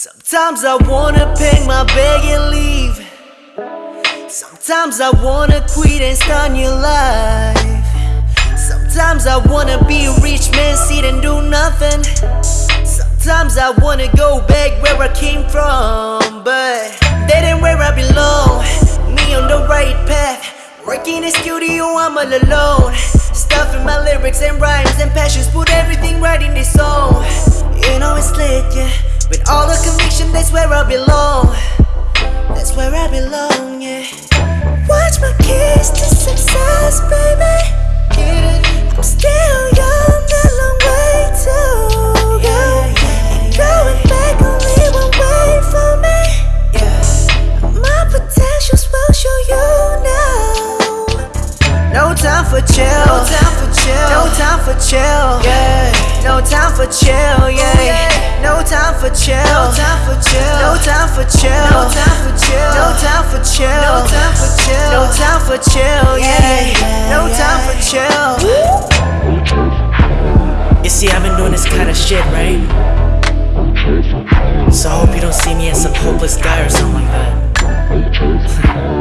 Sometimes I wanna pack my bag and leave. Sometimes I wanna quit and start new life. Sometimes I wanna be a rich man, sit and do nothing. Sometimes I wanna go back where I came from, but that ain't where I belong. Me on the right path, working in studio, I'm all alone. Stuffing my lyrics and rhymes and passions, put everything right in this song. You know it's lit, yeah. With all the conviction, that's where I belong. That's where I belong, yeah. Watch my keys to success, baby. I'm still young, a long way to go. And going back only one way for me. My potentials will show you now. No time for chill. No time for chill. No time for chill. Yeah. No time for chill. Yeah. No time for chill. No time for chill. No time for chill. No time for chill. No time for chill. No time for chill. No time for chill. Yeah. No time for chill. You see, I've been doing this kind of shit, right? So I hope you don't see me as some hopeless guy or something like that.